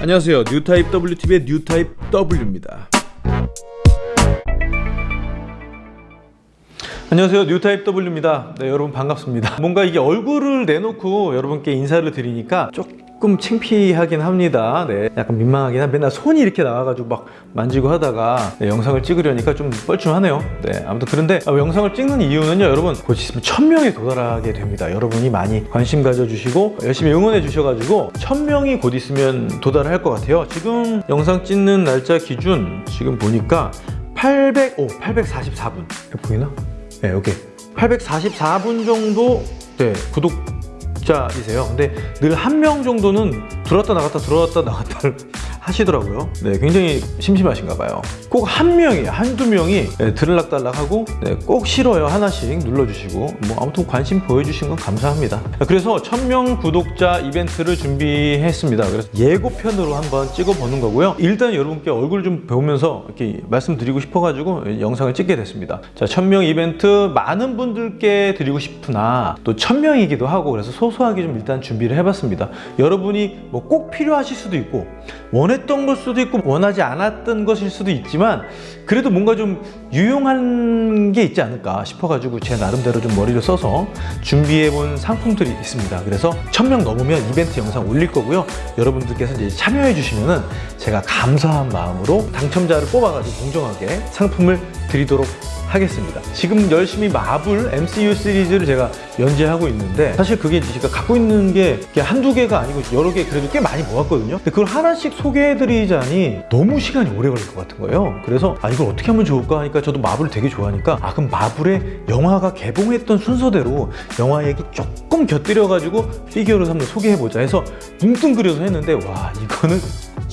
안녕하세요. 뉴타입 WTV의 뉴타입 W입니다. 안녕하세요. 뉴타입 W입니다. 네 여러분 반갑습니다. 뭔가 이게 얼굴을 내놓고 여러분께 인사를 드리니까 조금 창피하긴 합니다. 네 약간 민망하긴 한 맨날 손이 이렇게 나와가지고 막 만지고 하다가 네, 영상을 찍으려니까 좀 뻘쭘하네요. 네 아무튼 그런데 아, 영상을 찍는 이유는요 여러분. 곧 있으면 천명에 도달하게 됩니다. 여러분이 많이 관심 가져주시고 열심히 응원해 주셔가지고 천명이 곧 있으면 도달할 것 같아요. 지금 영상 찍는 날짜 기준 지금 보니까 800, 오, 844분. 보이나? 네, 여기 844분 정도 네, 구독 자이세요. 근데 늘 한 명 정도는 들어왔다 나갔다 들어왔다 나갔다를 하시더라고요. 네, 굉장히 심심하신가 봐요. 꼭 한 명이, 한두 명이 네, 들락달락하고 네, 꼭 싫어요 하나씩 눌러주시고 뭐 아무튼 관심 보여주신 건 감사합니다. 그래서 1000명 구독자 이벤트를 준비했습니다. 그래서 예고편으로 한번 찍어보는 거고요. 일단 여러분께 얼굴 좀 배우면서 이렇게 말씀드리고 싶어가지고 영상을 찍게 됐습니다. 자, 1000명 이벤트 많은 분들께 드리고 싶으나 또 1000명이기도 하고 그래서 소소하게 좀 일단 준비를 해봤습니다. 여러분이 뭐 꼭 필요하실 수도 있고 원했던 걸 수도 있고 원하지 않았던 것일 수도 있지만 그래도 뭔가 좀 유용한 게 있지 않을까 싶어가지고 제 나름대로 좀 머리를 써서 준비해본 상품들이 있습니다. 그래서 1000명 넘으면 이벤트 영상 올릴 거고요. 여러분들께서 이제 참여해 주시면은 제가 감사한 마음으로 당첨자를 뽑아가지고 공정하게 상품을 드리도록 하겠습니다. 지금 열심히 마블 MCU 시리즈를 제가 연재하고 있는데 사실 그게 제가 갖고 있는 게 한두 개가 아니고 여러 개 그래도 꽤 많이 모았거든요. 근데 그걸 하나씩 소개해드리자니 너무 시간이 오래 걸릴 것 같은 거예요. 그래서 아 이걸 어떻게 하면 좋을까 하니까 저도 마블을 되게 좋아하니까 아 그럼 마블의 영화가 개봉했던 순서대로 영화 얘기 조금 곁들여가지고 피규어로 한번 소개해보자 해서 뭉뚱그려서 했는데 와 이거는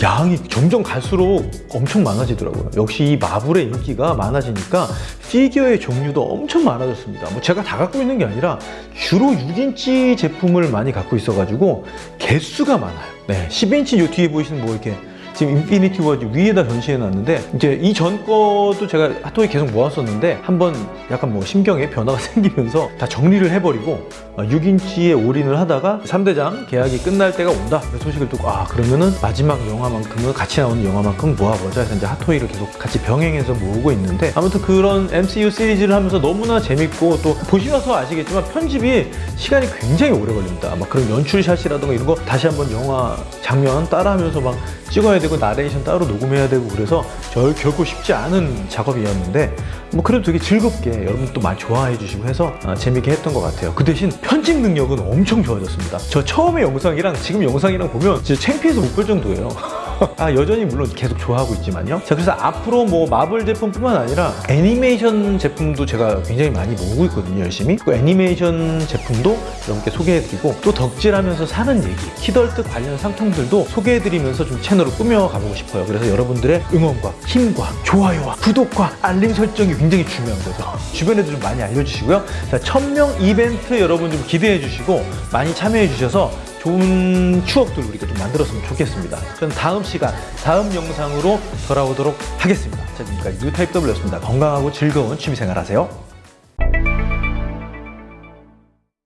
양이 점점 갈수록 엄청 많아지더라고요. 역시 이 마블의 인기가 많아지니까 피규어의 종류도 엄청 많아졌습니다. 뭐 제가 다 갖고 있는 게 아니라 주로 6인치 제품을 많이 갖고 있어 가지고 개수가 많아요. 네, 10인치 요 뒤에 보이시는 뭐 이렇게 지금 인피니티 워즈 위에다 전시해 놨는데 이제 이 전 거도 제가 핫토이 계속 모았었는데 한번 약간 뭐 심경에 변화가 생기면서 다 정리를 해버리고 6인치에 all in을 하다가 3대장 계약이 끝날 때가 온다. 소식을 듣고 아 그러면은 마지막 영화만큼은 같이 나오는 영화만큼 모아보자. 해서 이제 핫토이를 계속 같이 병행해서 모으고 있는데 아무튼 그런 MCU 시리즈를 하면서 너무나 재밌고 또 보시면서 아시겠지만 편집이 시간이 굉장히 오래 걸립니다. 막 그런 연출샷이라든가 이런 거 다시 한번 영화 장면 따라하면서 막 찍어야 되고 나레이션 따로 녹음해야 되고 그래서 저 결코 쉽지 않은 작업이었는데 뭐 그래도 되게 즐겁게 여러분도 많이 좋아해 주시고 해서 아, 재밌게 했던 것 같아요. 그 대신 편집 능력은 엄청 좋아졌습니다. 저 처음에 영상이랑 지금 영상이랑 보면 진짜 창피해서 못 볼 정도예요 아 여전히 물론 계속 좋아하고 있지만요. 자 그래서 앞으로 뭐 마블 제품뿐만 아니라 애니메이션 제품도 제가 굉장히 많이 모으고 있거든요 열심히. 그 애니메이션 제품도 여러분께 소개해드리고 또 덕질하면서 사는 얘기 키덜트 관련 상품들도 소개해드리면서 좀 채널을 꾸며가보고 싶어요. 그래서 여러분들의 응원과 힘과 좋아요와 구독과 알림 설정이 굉장히 중요한 거죠 주변에도 좀 많이 알려주시고요. 자 1000명 이벤트 여러분 좀 기대해 주시고 많이 참여해 주셔서 좋은 추억들 우리가 좀 만들었으면 좋겠습니다. 저는 다음 시간, 다음 영상으로 돌아오도록 하겠습니다. 자, 지금까지 뉴타입 W였습니다. 건강하고 즐거운 취미생활 하세요.